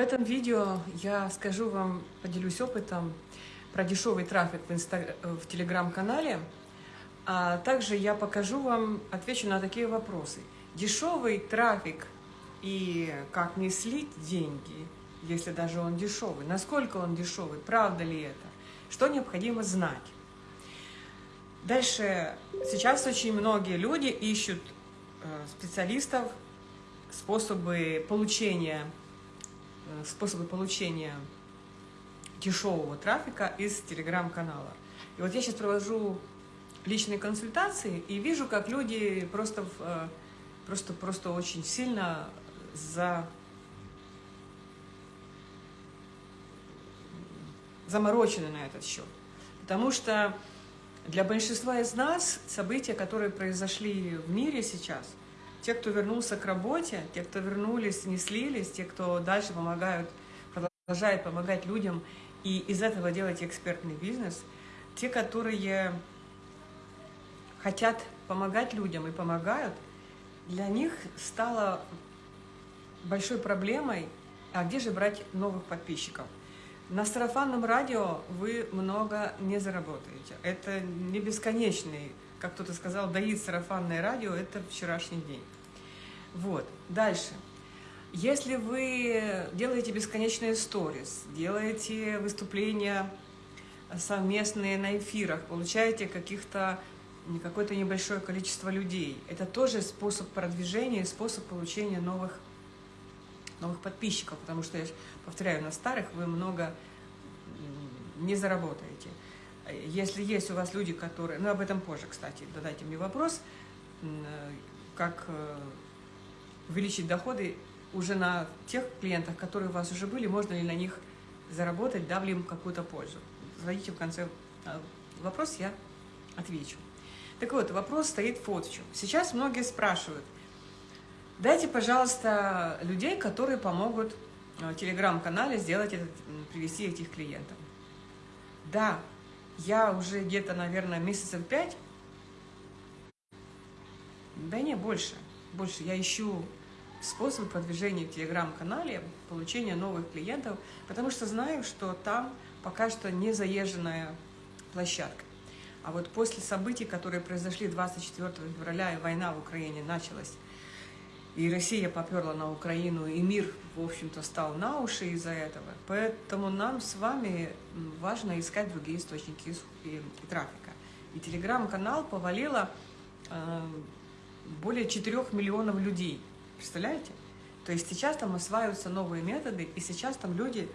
этом видео я скажу вам, поделюсь опытом про дешевый трафик в, инста... в телеграм-канале, а также я покажу вам, отвечу на такие вопросы. Дешевый трафик и как не слить деньги, если даже он дешевый, насколько он дешевый, правда ли это, что необходимо знать. Дальше, сейчас очень многие люди ищут э, специалистов, способы получения способы получения дешевого трафика из телеграм-канала. И вот я сейчас провожу личные консультации и вижу, как люди просто, э, просто, просто очень сильно за... заморочены на этот счет. Потому что для большинства из нас события, которые произошли в мире сейчас, те, кто вернулся к работе, те, кто вернулись, не слились, те, кто дальше помогают, продолжают помогать людям и из этого делать экспертный бизнес, те, которые хотят помогать людям и помогают, для них стало большой проблемой, а где же брать новых подписчиков? На сарафанном радио вы много не заработаете. Это не бесконечный как кто-то сказал, доит сарафанное радио – это вчерашний день. Вот, дальше. Если вы делаете бесконечные сторис, делаете выступления совместные на эфирах, получаете каких-то какое-то небольшое количество людей. Это тоже способ продвижения, способ получения новых, новых подписчиков, потому что, я повторяю, на старых вы много не заработаете. Если есть у вас люди, которые... Ну, об этом позже, кстати, задайте мне вопрос, как э, увеличить доходы уже на тех клиентах, которые у вас уже были, можно ли на них заработать, дав ли им какую-то пользу. Задайте в конце э, вопрос, я отвечу. Так вот, вопрос стоит вот в чем. Сейчас многие спрашивают, дайте, пожалуйста, людей, которые помогут в телеграм-канале сделать этот, привести этих клиентов. Да, я уже где-то, наверное, месяцев пять, да не, больше, больше, я ищу способы продвижения в телеграм-канале, получения новых клиентов, потому что знаю, что там пока что не заезженная площадка. А вот после событий, которые произошли 24 февраля, и война в Украине началась, и Россия поперла на Украину, и мир, в общем-то, стал на уши из-за этого. Поэтому нам с вами важно искать другие источники трафика. И телеграм-канал повалило э, более 4 миллионов людей. Представляете? То есть сейчас там осваиваются новые методы, и сейчас там люди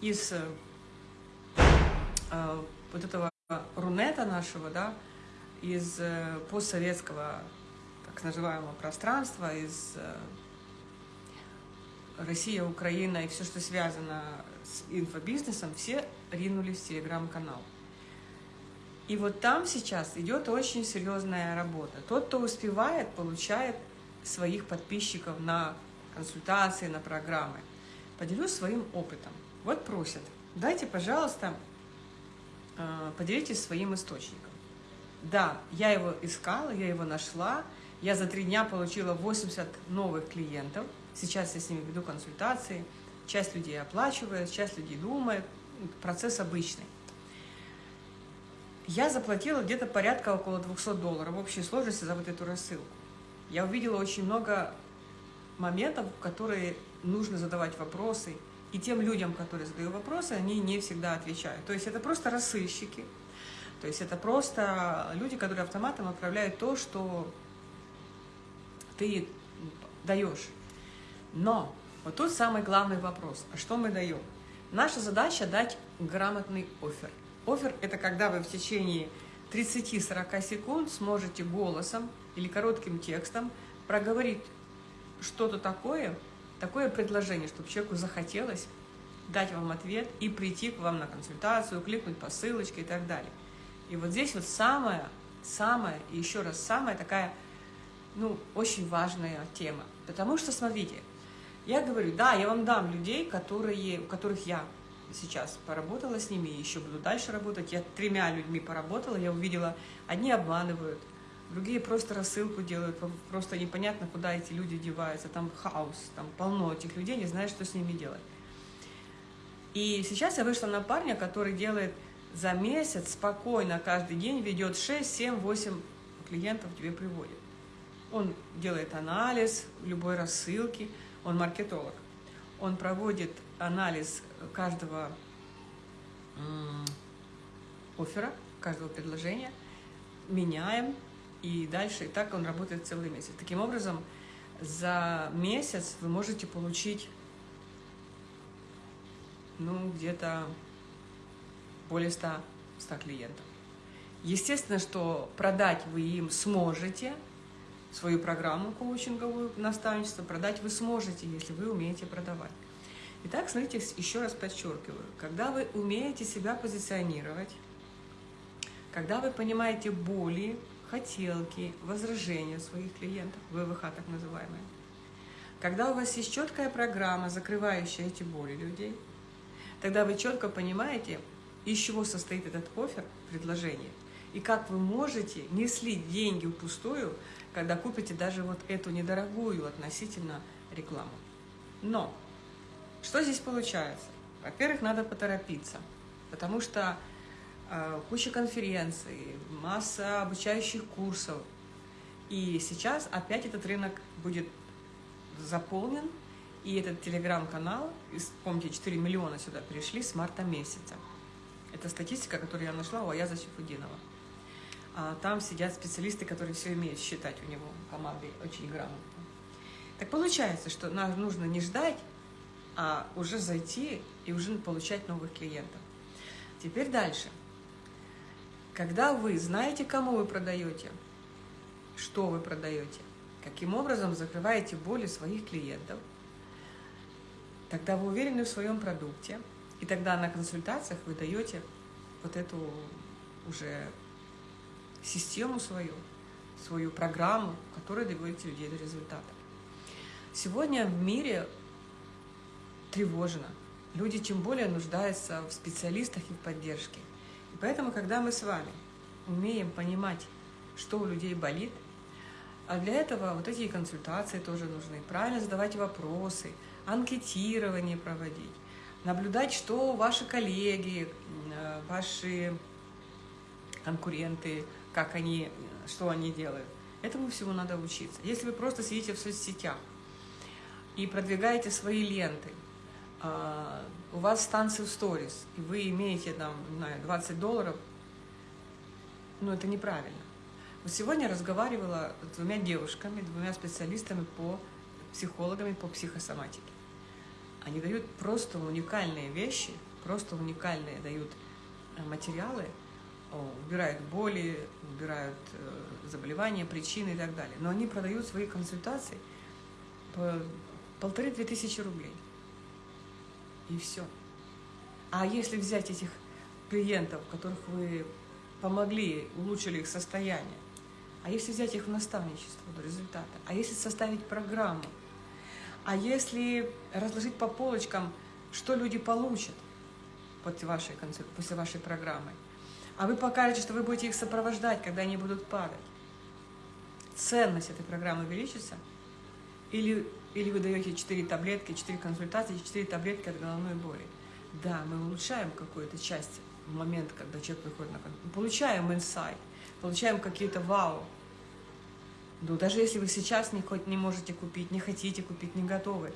из э, э вот этого рунета нашего, да, из э, постсоветского так называемого пространства, из э, Россия, Украина и все, что связано с инфобизнесом, все ринулись в телеграм-канал. И вот там сейчас идет очень серьезная работа. Тот, кто успевает, получает своих подписчиков на консультации, на программы. Поделюсь своим опытом. Вот просят, дайте, пожалуйста, э, поделитесь своим источником. Да, я его искала, я его нашла, я за три дня получила 80 новых клиентов. Сейчас я с ними веду консультации. Часть людей оплачивает, часть людей думает. Процесс обычный. Я заплатила где-то порядка около 200 долларов в общей сложности за вот эту рассылку. Я увидела очень много моментов, которые нужно задавать вопросы. И тем людям, которые задают вопросы, они не всегда отвечают. То есть это просто рассылщики. То есть это просто люди, которые автоматом отправляют то, что ты даешь. Но вот тут самый главный вопрос. А что мы даем? Наша задача дать грамотный офер. Офер – это когда вы в течение 30-40 секунд сможете голосом или коротким текстом проговорить что-то такое, такое предложение, чтобы человеку захотелось дать вам ответ и прийти к вам на консультацию, кликнуть по ссылочке и так далее. И вот здесь вот самая, самая, и еще раз, самая такая ну, очень важная тема. Потому что, смотрите, я говорю, да, я вам дам людей, которые, у которых я сейчас поработала с ними, еще буду дальше работать. Я тремя людьми поработала, я увидела, одни обманывают, другие просто рассылку делают, просто непонятно, куда эти люди деваются, там хаос, там полно этих людей, не знаешь, что с ними делать. И сейчас я вышла на парня, который делает за месяц спокойно каждый день, ведет 6, 7, 8 клиентов тебе приводит. Он делает анализ любой рассылки, он маркетолог. Он проводит анализ каждого оффера, каждого предложения, меняем, и дальше, и так он работает целый месяц. Таким образом, за месяц вы можете получить, ну, где-то более 100, 100 клиентов. Естественно, что продать вы им сможете, свою программу коучинговую, наставничество, продать вы сможете, если вы умеете продавать. Итак, смотрите, еще раз подчеркиваю, когда вы умеете себя позиционировать, когда вы понимаете боли, хотелки, возражения своих клиентов, ВВХ так называемые, когда у вас есть четкая программа, закрывающая эти боли людей, тогда вы четко понимаете, из чего состоит этот офер, предложение, и как вы можете не слить деньги впустую, когда купите даже вот эту недорогую относительно рекламу. Но что здесь получается? Во-первых, надо поторопиться, потому что э, куча конференций, масса обучающих курсов. И сейчас опять этот рынок будет заполнен, и этот телеграм-канал, помните, 4 миллиона сюда пришли с марта месяца. Это статистика, которую я нашла у Аяза Сифудинова. А там сидят специалисты, которые все умеют считать у него, команды очень грамотно. Так получается, что нам нужно не ждать, а уже зайти и уже получать новых клиентов. Теперь дальше. Когда вы знаете, кому вы продаете, что вы продаете, каким образом закрываете боли своих клиентов, тогда вы уверены в своем продукте, и тогда на консультациях вы даете вот эту уже систему свою, свою программу, которая доводите людей до результата. Сегодня в мире тревожно. Люди тем более нуждаются в специалистах и в поддержке. И поэтому, когда мы с вами умеем понимать, что у людей болит, а для этого вот эти консультации тоже нужны, правильно задавать вопросы, анкетирование проводить, наблюдать, что ваши коллеги, э, ваши конкуренты, как они, что они делают. Этому всему надо учиться. Если вы просто сидите в соцсетях и продвигаете свои ленты, а, у вас станции в сторис, и вы имеете там, не знаю, 20 долларов, ну это неправильно. Вот сегодня разговаривала с двумя девушками, двумя специалистами по психологами по психосоматике. Они дают просто уникальные вещи, просто уникальные дают э, материалы, убирают боли, убирают э, заболевания, причины и так далее. Но они продают свои консультации по полторы-две тысячи рублей и все. А если взять этих клиентов, которых вы помогли, улучшили их состояние, а если взять их в наставничество до результата, а если составить программу, а если разложить по полочкам, что люди получат после вашей, после вашей программы, а вы покажете, что вы будете их сопровождать, когда они будут падать, ценность этой программы увеличится – или, или вы даете 4 таблетки, 4 консультации, 4 таблетки от головной боли. Да, мы улучшаем какую-то часть в момент, когда человек приходит на консультацию. Получаем инсайт, получаем какие-то вау. Но даже если вы сейчас не, хоть не можете купить, не хотите купить, не готовы,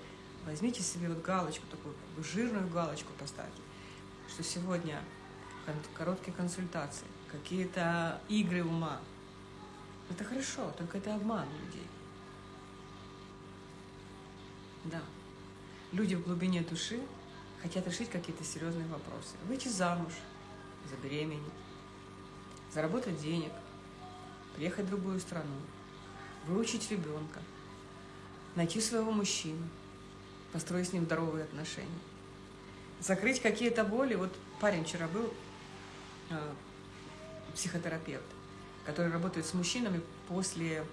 возьмите себе вот галочку, такую жирную галочку поставьте, что сегодня короткие консультации, какие-то игры ума. Это хорошо, только это обман людей. Да. Люди в глубине души хотят решить какие-то серьезные вопросы. Выйти замуж, забеременеть, заработать денег, приехать в другую страну, выучить ребенка, найти своего мужчину, построить с ним здоровые отношения, закрыть какие-то боли. Вот парень вчера был, психотерапевт, который работает с мужчинами после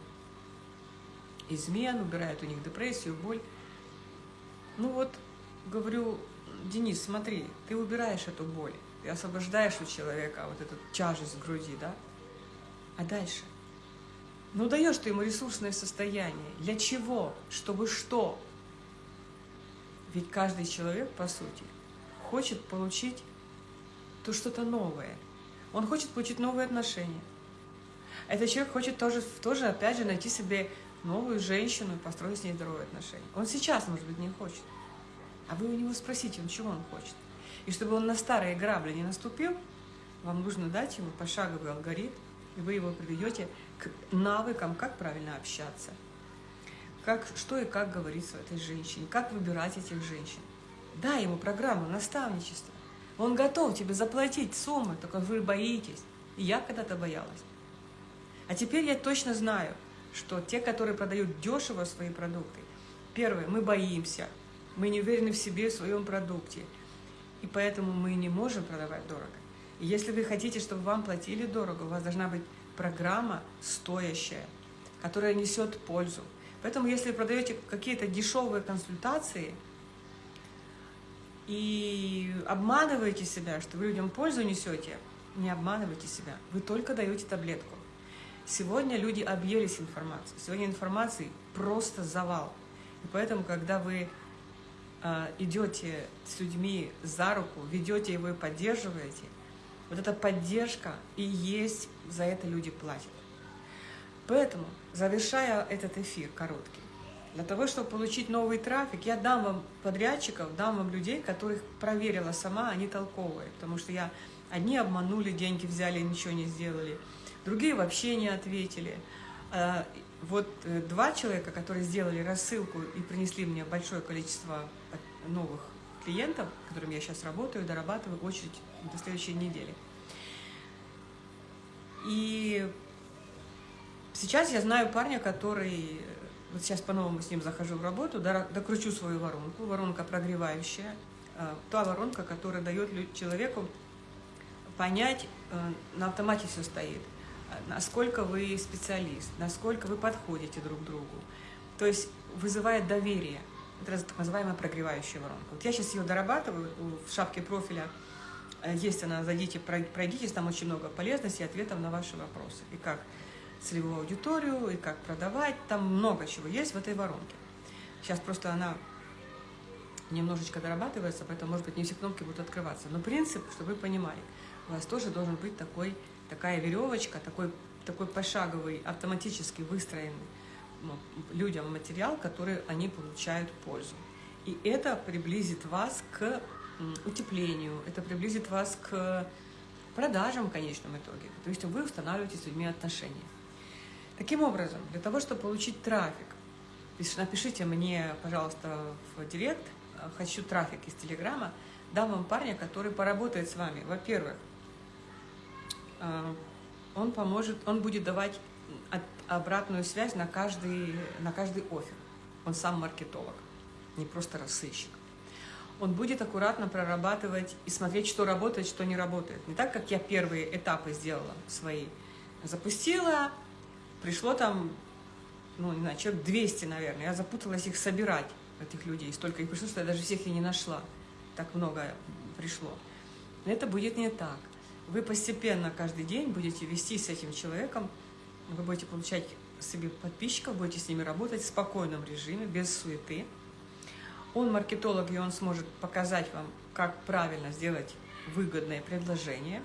измен, убирает у них депрессию, боль. Ну вот, говорю, Денис, смотри, ты убираешь эту боль, ты освобождаешь у человека вот эту тяжесть в груди, да? А дальше? Ну даешь ты ему ресурсное состояние. Для чего? Чтобы что? Ведь каждый человек, по сути, хочет получить то что-то новое. Он хочет получить новые отношения. Этот человек хочет тоже, тоже, опять же, найти себе новую женщину и построить с ней здоровые отношения. Он сейчас, может быть, не хочет. А вы у него спросите, он чего он хочет. И чтобы он на старые грабли не наступил, вам нужно дать ему пошаговый алгоритм, и вы его приведете к навыкам, как правильно общаться, как, что и как говорить с этой женщине, как выбирать этих женщин. Дай ему программу наставничества. Он готов тебе заплатить суммы, только вы боитесь. И я когда-то боялась. А теперь я точно знаю, что те, которые продают дешево свои продукты, первое, мы боимся, мы не уверены в себе, в своем продукте, и поэтому мы не можем продавать дорого. И если вы хотите, чтобы вам платили дорого, у вас должна быть программа стоящая, которая несет пользу. Поэтому если вы продаете какие-то дешевые консультации и обманываете себя, что вы людям пользу несете, не обманывайте себя, вы только даете таблетку. Сегодня люди объелись информацией, сегодня информации просто завал. И поэтому, когда вы э, идете с людьми за руку, ведете его и поддерживаете, вот эта поддержка и есть, за это люди платят. Поэтому, завершая этот эфир короткий, для того, чтобы получить новый трафик, я дам вам подрядчиков, дам вам людей, которых проверила сама, они толковые. Потому что я одни обманули, деньги взяли, ничего не сделали, другие вообще не ответили. А, вот э, два человека, которые сделали рассылку и принесли мне большое количество новых клиентов, с которыми я сейчас работаю, дорабатываю очередь до следующей недели. И сейчас я знаю парня, который, вот сейчас по-новому с ним захожу в работу, докручу свою воронку, воронка прогревающая, э, та воронка, которая дает человеку понять, э, на автомате все стоит, насколько вы специалист, насколько вы подходите друг другу. То есть вызывает доверие. Это так называемая прогревающая воронка. Вот я сейчас ее дорабатываю в шапке профиля. Э, есть она, зайдите, пройдитесь, там очень много полезностей и ответов на ваши вопросы. И как целевую аудиторию, и как продавать, там много чего есть в этой воронке. Сейчас просто она немножечко дорабатывается, поэтому, может быть, не все кнопки будут открываться. Но принцип, чтобы вы понимали, у вас тоже должен быть такой, такая веревочка, такой, такой пошаговый, автоматически выстроенный ну, людям материал, который они получают пользу. И это приблизит вас к утеплению, это приблизит вас к продажам в конечном итоге. То есть вы устанавливаете с людьми отношения. Таким образом, для того, чтобы получить трафик, напишите мне, пожалуйста, в директ, хочу трафик из Телеграма, дам вам парня, который поработает с вами. Во-первых, э, он поможет, он будет давать обратную связь на каждый, на каждый офер. Он сам маркетолог, не просто рассылщик. Он будет аккуратно прорабатывать и смотреть, что работает, что не работает. Не так, как я первые этапы сделала свои. Запустила, пришло там, ну, не знаю, человек 200, наверное. Я запуталась их собирать, этих людей. Столько их пришло, что я даже всех и не нашла. Так много пришло. Но это будет не так. Вы постепенно каждый день будете вести с этим человеком вы будете получать себе подписчиков, будете с ними работать в спокойном режиме, без суеты. Он маркетолог, и он сможет показать вам, как правильно сделать выгодное предложение.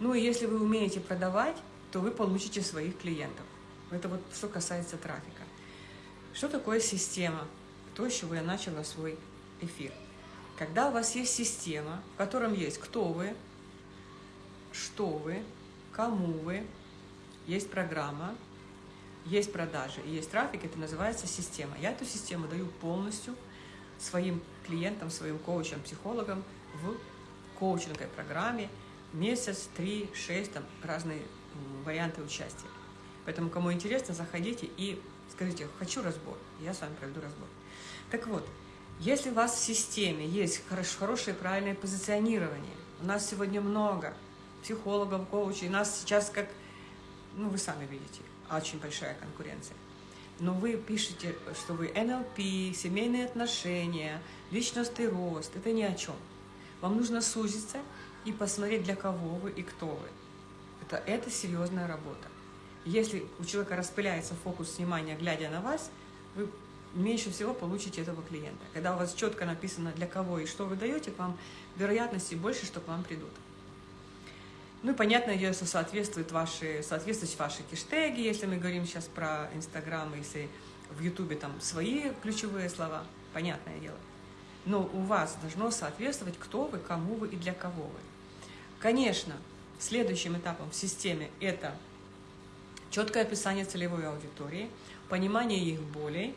Ну и если вы умеете продавать, то вы получите своих клиентов. Это вот что касается трафика. Что такое система? То, с чего я начала свой эфир. Когда у вас есть система, в котором есть кто вы, что вы, кому вы, есть программа, есть продажи и есть трафик, это называется система. Я эту систему даю полностью своим клиентам, своим коучам, психологам в коучинговой программе месяц, три, шесть, там разные варианты участия. Поэтому, кому интересно, заходите и скажите, хочу разбор, я с вами проведу разбор. Так вот, если у вас в системе есть хорошее правильное позиционирование, у нас сегодня много психологов, коучей, нас сейчас как ну, вы сами видите, очень большая конкуренция. Но вы пишете, что вы НЛП, семейные отношения, личностный рост. Это ни о чем. Вам нужно сузиться и посмотреть, для кого вы и кто вы. Это, это серьезная работа. Если у человека распыляется фокус внимания, глядя на вас, вы меньше всего получите этого клиента. Когда у вас четко написано, для кого и что вы даете, к вам вероятности больше, что к вам придут. Ну и понятное дело, что соответствует ваши, соответствуют ваши киштеги, если мы говорим сейчас про Инстаграм, если в Ютубе там свои ключевые слова, понятное дело. Но у вас должно соответствовать, кто вы, кому вы и для кого вы. Конечно, следующим этапом в системе это четкое описание целевой аудитории, понимание их болей,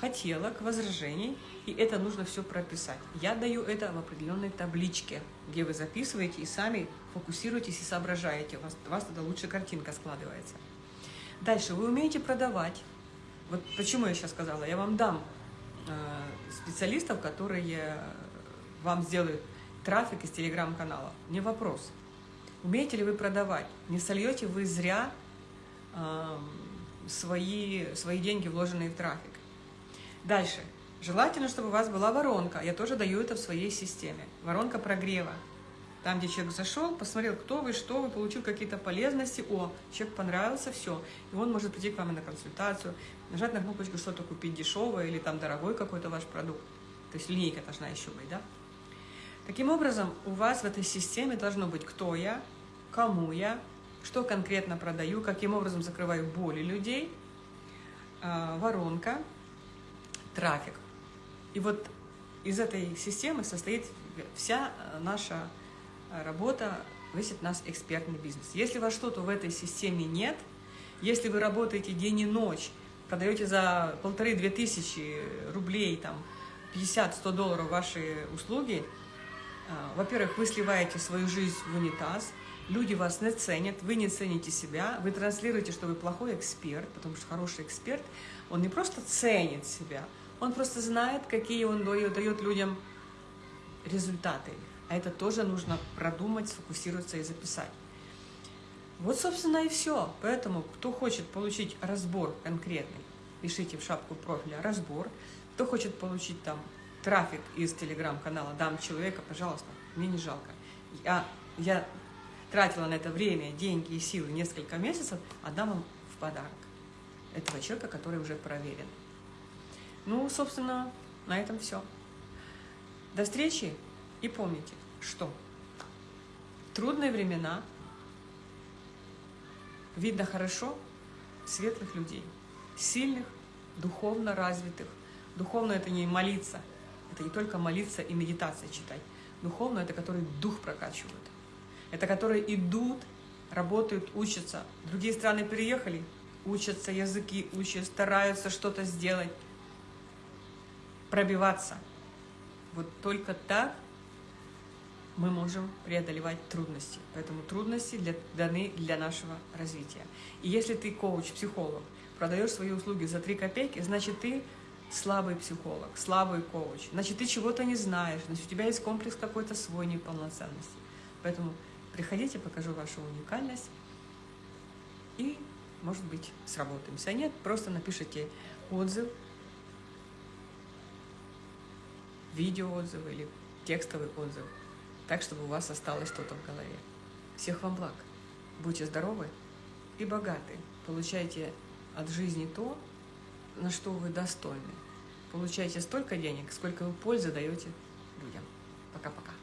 хотелок, возражений, и это нужно все прописать. Я даю это в определенной табличке, где вы записываете и сами фокусируетесь и соображаете. У вас, у вас тогда лучше картинка складывается. Дальше, вы умеете продавать. Вот почему я сейчас сказала, я вам дам э, специалистов, которые вам сделают трафик из телеграм-канала. Не вопрос. Умеете ли вы продавать? Не сольете вы зря э, свои, свои деньги, вложенные в трафик. Дальше. Желательно, чтобы у вас была воронка. Я тоже даю это в своей системе. Воронка прогрева. Там, где человек зашел, посмотрел, кто вы, что вы, получил какие-то полезности. О, человек понравился, все. И он может прийти к вам на консультацию, нажать на кнопочку что-то купить дешевое или там дорогой какой-то ваш продукт. То есть линейка должна еще быть, да? Таким образом, у вас в этой системе должно быть кто я, кому я, что конкретно продаю, каким образом закрываю боли людей, а, воронка, трафик. И вот из этой системы состоит вся э, наша э, работа, весь наш экспертный бизнес. Если у вас что-то в этой системе нет, если вы работаете день и ночь, продаете за полторы-две тысячи рублей, там, 50-100 долларов ваши услуги, э, во-первых, вы сливаете свою жизнь в унитаз, люди вас не ценят, вы не цените себя, вы транслируете, что вы плохой эксперт, потому что хороший эксперт, он не просто ценит себя, он просто знает, какие он дает людям результаты. А это тоже нужно продумать, сфокусироваться и записать. Вот, собственно, и все. Поэтому, кто хочет получить разбор конкретный, пишите в шапку профиля «разбор». Кто хочет получить там трафик из телеграм-канала «Дам человека», пожалуйста, мне не жалко. Я, я тратила на это время, деньги и силы несколько месяцев, отдам вам в подарок этого человека, который уже проверен. Ну, собственно, на этом все. До встречи и помните, что трудные времена видно хорошо светлых людей, сильных, духовно развитых. Духовно это не молиться, это не только молиться и медитация читать. Духовно это которые дух прокачивают. Это которые идут, работают, учатся. Другие страны переехали, учатся языки, учат, стараются что-то сделать пробиваться. Вот только так мы можем преодолевать трудности. Поэтому трудности для, даны для нашего развития. И если ты коуч, психолог, продаешь свои услуги за 3 копейки, значит ты слабый психолог, слабый коуч. Значит, ты чего-то не знаешь, значит, у тебя есть комплекс какой-то свой неполноценности. Поэтому приходите, покажу вашу уникальность и, может быть, сработаемся. А нет, просто напишите отзыв, видеоотзывы или текстовый отзыв, так, чтобы у вас осталось что-то в голове. Всех вам благ. Будьте здоровы и богаты. Получайте от жизни то, на что вы достойны. Получайте столько денег, сколько вы пользы даете людям. Пока-пока.